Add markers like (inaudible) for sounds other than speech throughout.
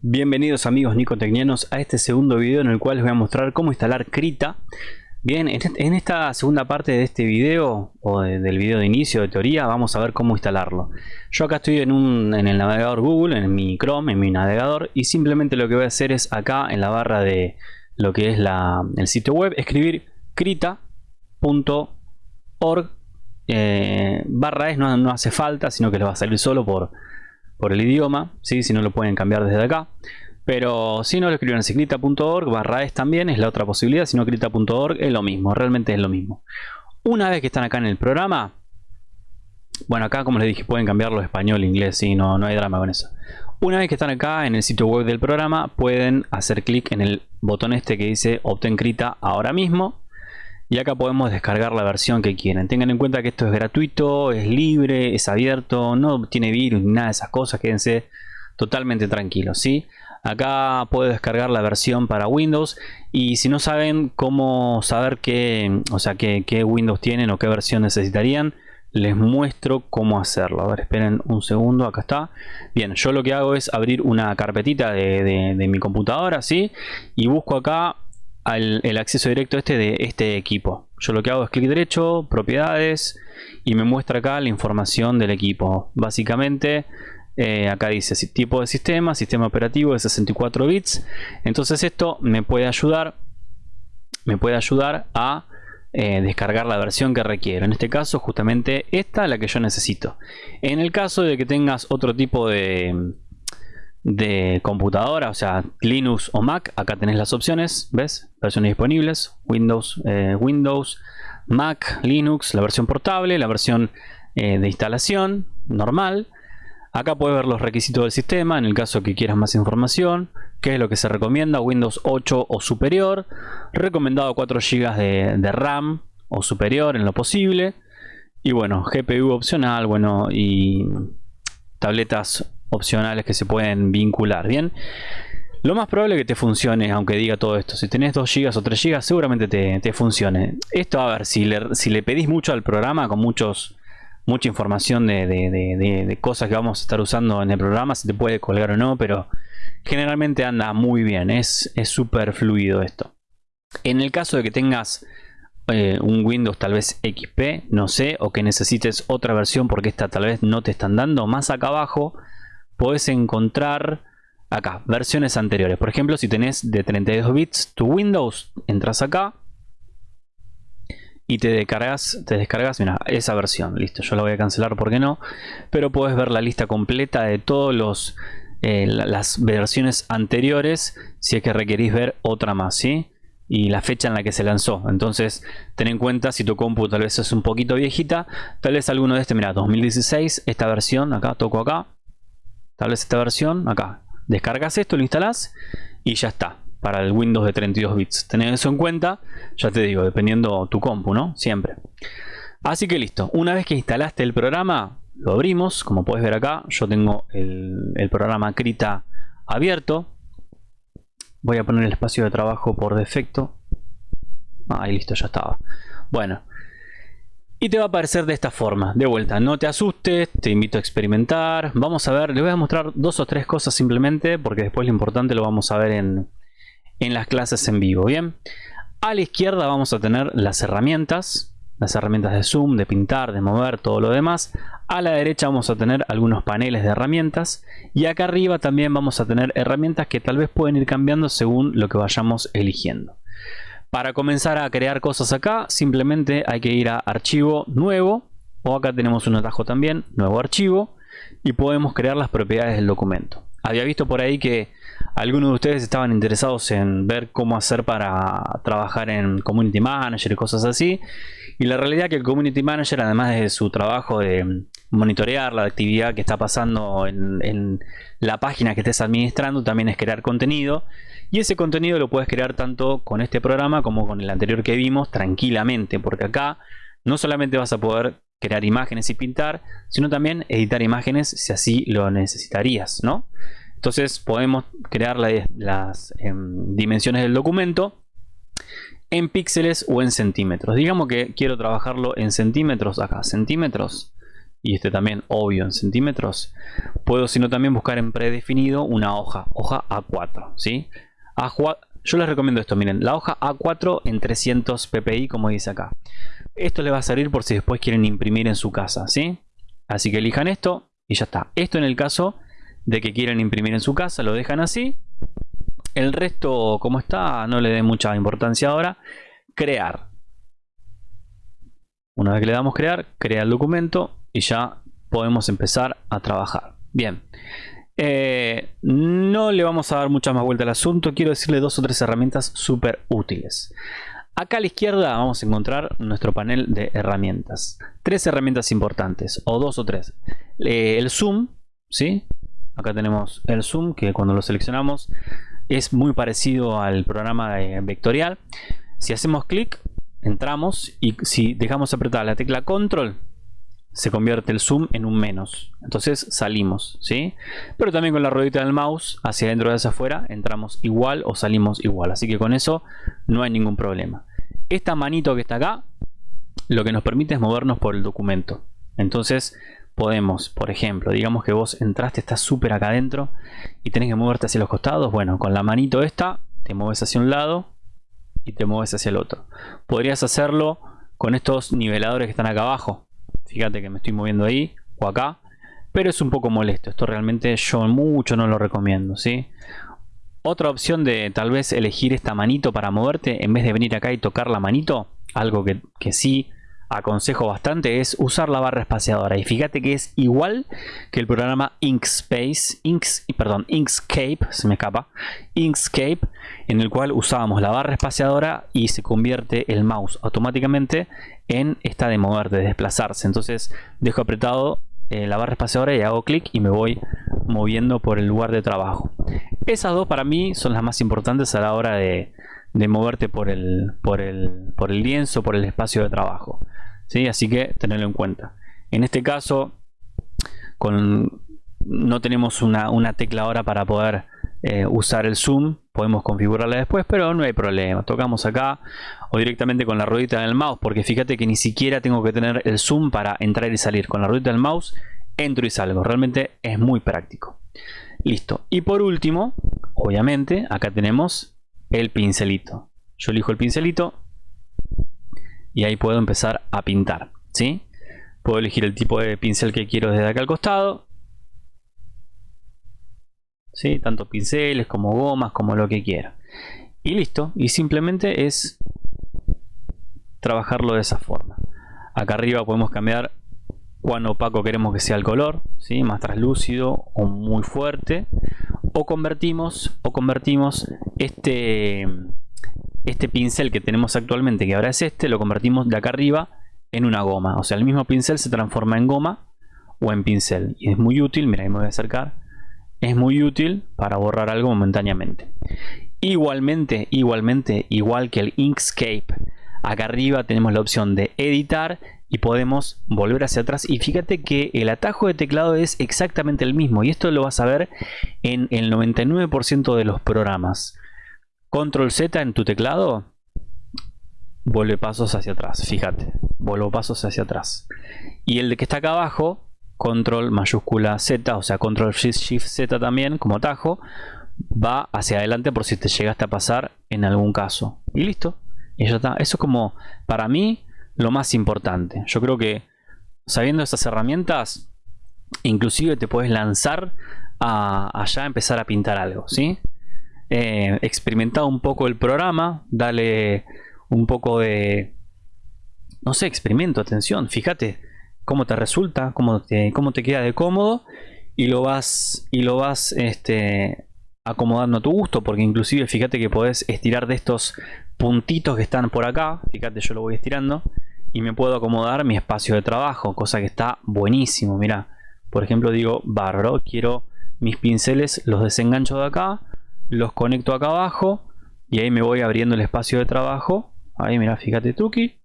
Bienvenidos amigos nicotecnianos a este segundo video en el cual les voy a mostrar cómo instalar Krita. Bien, en esta segunda parte de este video o del video de inicio de teoría vamos a ver cómo instalarlo. Yo acá estoy en, el navegador Google, en mi Chrome, en mi navegador y simplemente lo que voy a hacer es acá en la barra de lo que es el sitio web escribir krita.org eh, barra es no, no hace falta sino que le va a salir solo por por el idioma, ¿sí? si no lo pueden cambiar desde acá. Pero si no lo escriben en crita.org, barra es también, es la otra posibilidad, si no crita.org es lo mismo, realmente es lo mismo. Una vez que están acá en el programa, bueno acá como les dije pueden cambiarlo español, inglés, y no, no hay drama con eso. Una vez que están acá en el sitio web del programa, pueden hacer clic en el botón este que dice Obtén Krita ahora mismo y acá podemos descargar la versión que quieren. Tengan en cuenta que esto es gratuito, es libre, es abierto, no tiene virus ni nada de esas cosas. Quédense totalmente tranquilos, ¿sí? Acá puedo descargar la versión para Windows y si no saben cómo saber qué, o sea, qué, Windows tienen o qué versión necesitarían, les muestro cómo hacerlo. A ver, esperen un segundo, acá está. Bien, yo lo que hago es abrir una carpetita de, de mi computadora, ¿sí? Y busco acá el acceso directo este de este equipo. Yo lo que hago es clic derecho, propiedades y me muestra acá la información del equipo. Básicamente eh, acá dice tipo de sistema, sistema operativo de 64 bits. Entonces esto me puede ayudar, me puede ayudar a eh, descargar la versión que requiero. En este caso justamente esta es la que yo necesito. En el caso de que tengas otro tipo de de computadora, o sea, Linux o Mac, acá tenés las opciones, ¿ves? Versiones disponibles, Windows, eh, Windows, Mac, Linux, la versión portable, la versión eh, de instalación normal. Acá puedes ver los requisitos del sistema, en el caso que quieras más información, qué es lo que se recomienda, Windows 8 o superior, recomendado 4 GB de, de RAM o superior en lo posible, y bueno, GPU opcional, bueno, y tabletas opcionales que se pueden vincular, ¿bien? Lo más probable es que te funcione, aunque diga todo esto. Si tenés 2 GB o 3 GB, seguramente te, funcione. Esto, a ver, si le, si le pedís mucho al programa, con muchos mucha información de, cosas que vamos a estar usando en el programa, se te puede colgar o no, pero generalmente anda muy bien, es súper fluido esto. En el caso de que tengas eh, un Windows tal vez XP, no sé, o que necesites otra versión porque esta tal vez no te están dando, más acá abajo podés encontrar acá versiones anteriores. Por ejemplo, si tenés de 32 bits tu Windows, entras acá y te descargas, te descargas mira, esa versión. Listo, yo la voy a cancelar porque no. Pero puedes ver la lista completa de todos los eh, las versiones anteriores si es que requerís ver otra más, ¿sí? y la fecha en la que se lanzó. Entonces, ten en cuenta si tu compu tal vez es un poquito viejita, tal vez alguno de este, mira, 2016, esta versión, acá toco acá, vez esta versión, acá, descargas esto, lo instalas y ya está, para el Windows de 32 bits. Tened eso en cuenta, ya te digo, dependiendo tu compu, ¿no? Siempre. Así que listo, una vez que instalaste el programa, lo abrimos, como puedes ver acá, yo tengo el, el programa Krita abierto. Voy a poner el espacio de trabajo por defecto. Ahí listo, ya estaba. Bueno, y te va a aparecer de esta forma, de vuelta, no te asustes, te invito a experimentar. Vamos a ver, les voy a mostrar dos o tres cosas simplemente, porque después lo importante lo vamos a ver en, en las clases en vivo, ¿bien? A la izquierda vamos a tener las herramientas, las herramientas de zoom, de pintar, de mover, todo lo demás. A la derecha vamos a tener algunos paneles de herramientas y acá arriba también vamos a tener herramientas que tal vez pueden ir cambiando según lo que vayamos eligiendo. Para comenzar a crear cosas acá, simplemente hay que ir a archivo nuevo, o acá tenemos un atajo también, nuevo archivo, y podemos crear las propiedades del documento. Había visto por ahí que algunos de ustedes estaban interesados en ver cómo hacer para trabajar en Community Manager y cosas así. Y la realidad es que el Community Manager, además de su trabajo de monitorear la actividad que está pasando en, la página que estés administrando, también es crear contenido. Y ese contenido lo puedes crear tanto con este programa como con el anterior que vimos tranquilamente, porque acá no solamente vas a poder crear imágenes y pintar, sino también editar imágenes si así lo necesitarías, ¿no? Entonces podemos crear las em, dimensiones del documento en píxeles o en centímetros. Digamos que quiero trabajarlo en centímetros acá, centímetros. y este también obvio en centímetros, puedo sino también buscar en predefinido una hoja, hoja A4, ¿sí? Yo les recomiendo esto, miren, la hoja A4 en 300 ppi como dice acá. Esto les va a servir por si después quieren imprimir en su casa, ¿sí? Así que elijan esto y ya está. Esto en el caso de que quieran imprimir en su casa, lo dejan así. El resto, como está, no le den mucha importancia ahora. Crear. Una vez que le damos crear, crea el documento y ya podemos empezar a trabajar. Bien. Eh, no le vamos a dar mucha más vuelta al asunto. Quiero decirle dos o tres herramientas súper útiles. Acá a la izquierda vamos a encontrar nuestro panel de herramientas. Tres herramientas importantes, o dos o tres. Eh, el zoom, ¿sí? Acá tenemos el zoom, que cuando lo seleccionamos es muy parecido al programa vectorial. Si hacemos clic, entramos y si dejamos apretada la tecla control, se convierte el zoom en un menos. Entonces salimos, ¿sí? Pero también con la ruedita del mouse, hacia adentro y hacia afuera, entramos igual o salimos igual. Así que con eso no hay ningún problema. Esta manito que está acá, lo que nos permite es movernos por el documento. Entonces podemos, por ejemplo, digamos que vos entraste, estás súper acá adentro y tenés que moverte hacia los costados. Bueno, con la manito esta, te mueves hacia un lado y te mueves hacia el otro. Podrías hacerlo con estos niveladores que están acá abajo fíjate que me estoy moviendo ahí o acá pero es un poco molesto esto realmente yo mucho no lo recomiendo ¿sí? otra opción de tal vez elegir esta manito para moverte en vez de venir acá y tocar la manito algo que, que sí aconsejo bastante es usar la barra espaciadora. Y fíjate que es igual que el programa Inkspace Inks, perdón, Inkscape se me Inkscape en el cual usábamos la barra espaciadora y se convierte el mouse automáticamente en esta de mover, de desplazarse. Entonces dejo apretado eh, la barra espaciadora y hago clic y me voy moviendo por el lugar de trabajo. Esas dos para mí son las más importantes a la hora de, de moverte por el, por, el, por el lienzo, por el espacio de trabajo. ¿Sí? Así que tenerlo en cuenta. En este caso, con, no tenemos una, tecla ahora para poder eh, usar el zoom. Podemos configurarla después, pero no hay problema. Tocamos acá o directamente con la ruedita del mouse, porque fíjate que ni siquiera tengo que tener el zoom para entrar y salir. Con la ruedita del mouse entro y salgo. Realmente es muy práctico. Listo. Y por último, obviamente, acá tenemos el pincelito. Yo elijo el pincelito y ahí puedo empezar a pintar. ¿sí? Puedo elegir el tipo de pincel que quiero desde acá al costado. ¿sí? Tanto pinceles como gomas como lo que quiera. Y listo. Y simplemente es trabajarlo de esa forma. Acá arriba podemos cambiar cuán opaco queremos que sea el color, ¿sí? más translúcido o muy fuerte. O convertimos, o convertimos este, este pincel que tenemos actualmente, que ahora es este, lo convertimos de acá arriba en una goma. O sea, el mismo pincel se transforma en goma o en pincel. Y es muy útil, mira, ahí me voy a acercar. Es muy útil para borrar algo momentáneamente. Igualmente, igualmente, igual que el Inkscape, acá arriba tenemos la opción de editar y podemos volver hacia atrás y fíjate que el atajo de teclado es exactamente el mismo y esto lo vas a ver en el 99% de los programas control Z en tu teclado vuelve pasos hacia atrás fíjate vuelvo pasos hacia atrás y el que está acá abajo control mayúscula Z o sea control shift Z también como atajo va hacia adelante por si te llegaste a pasar en algún caso y listo eso es como para mí lo más importante. Yo creo que sabiendo estas herramientas, inclusive te puedes lanzar a allá empezar a pintar algo, ¿sí? Eh, experimenta un poco el programa, dale un poco de, no sé, experimento, atención, fíjate cómo te resulta, cómo te, cómo te queda de cómodo y lo vas, y lo vas este, acomodando a tu gusto, porque inclusive fíjate que podés estirar de estos puntitos que están por acá, fíjate yo lo voy estirando, y me puedo acomodar mi espacio de trabajo, cosa que está buenísimo, mira, por ejemplo digo, bárbaro, quiero mis pinceles, los desengancho de acá, los conecto acá abajo y ahí me voy abriendo el espacio de trabajo, ahí mira, fíjate Tuki,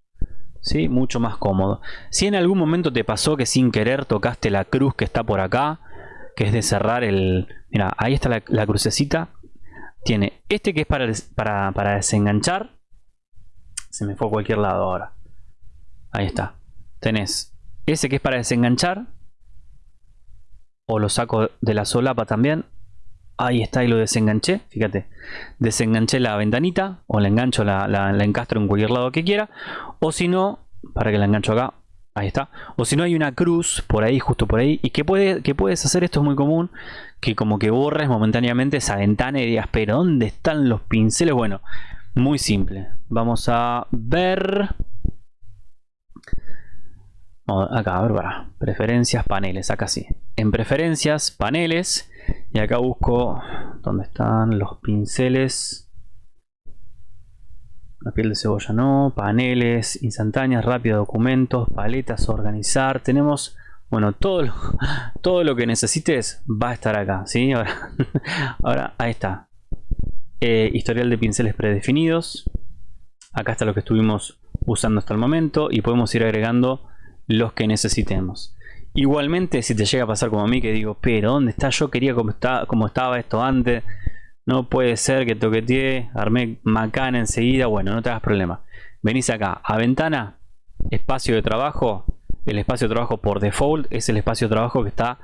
¿sí? mucho más cómodo. Si en algún momento te pasó que sin querer tocaste la cruz que está por acá, que es de cerrar el... Mira, ahí está la, crucecita. Tiene este que es para, para, para desenganchar. Se me fue a cualquier lado ahora. Ahí está. Tenés ese que es para desenganchar, o lo saco de la solapa también, ahí está y lo desenganché, fíjate, desenganché la ventanita, o la engancho, la, la, encastro en cualquier lado que quiera, o si no, para que la engancho acá, Ahí está. O si no hay una cruz por ahí, justo por ahí. ¿Y puede, qué puedes hacer? Esto es muy común. Que como que borres momentáneamente esa ventana y digas, pero ¿dónde están los pinceles? Bueno, muy simple. Vamos a ver... Acá, a ver, para. Preferencias, paneles. Acá sí. En preferencias, paneles. Y acá busco... ¿Dónde están los pinceles? La piel de cebolla no, paneles, instantáneas, rápido, documentos, paletas, organizar. Tenemos, bueno, todo lo, (laughs) todo lo que necesites va a estar acá, ¿sí? Ahora, (laughs) ahora ahí está. Eh, historial de pinceles predefinidos. Acá está lo que estuvimos usando hasta el momento y podemos ir agregando los que necesitemos. Igualmente, si te llega a pasar como a mí, que digo, pero ¿dónde está? Yo quería como, estaba esto antes no puede ser que toquetee, armé macana enseguida. Bueno, no te hagas problema. Venís acá a ventana, espacio de trabajo. El espacio de trabajo por default es el espacio de trabajo que está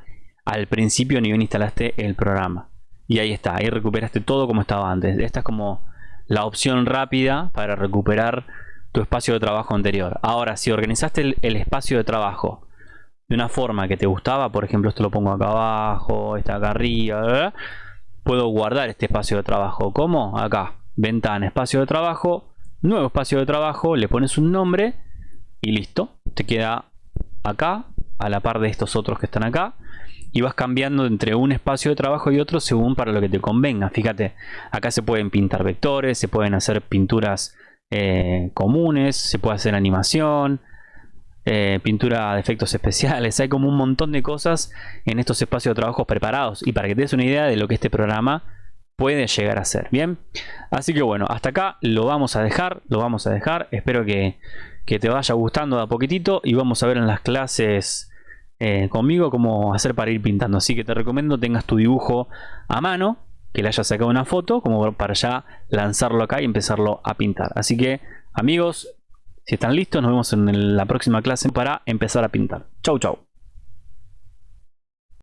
al principio ni bien instalaste el programa. Y ahí está, ahí recuperaste todo como estaba antes. Esta es como la opción rápida para recuperar tu espacio de trabajo anterior. Ahora, si organizaste el espacio de trabajo de una forma que te gustaba, por ejemplo, esto lo pongo acá abajo, está acá arriba, puedo guardar este espacio de trabajo. ¿Cómo? Acá, ventana, espacio de trabajo, nuevo espacio de trabajo, le pones un nombre y listo. Te queda acá, a la par de estos otros que están acá. Y vas cambiando entre un espacio de trabajo y otro según para lo que te convenga. Fíjate, acá se pueden pintar vectores, se pueden hacer pinturas eh, comunes, se puede hacer animación, eh, pintura de efectos especiales, hay como un montón de cosas en estos espacios de trabajo preparados. Y para que te des una idea de lo que este programa puede llegar a ser, ¿bien? Así que bueno, hasta acá lo vamos a dejar, lo vamos a dejar, espero que, te vaya gustando de a poquitito y vamos a ver en las clases eh, conmigo cómo hacer para ir pintando, así que te recomiendo tengas tu dibujo a mano, que le hayas sacado una foto, como para ya lanzarlo acá y empezarlo a pintar, así que amigos, si están listos, nos vemos en la próxima clase para empezar a pintar. Chau, chau.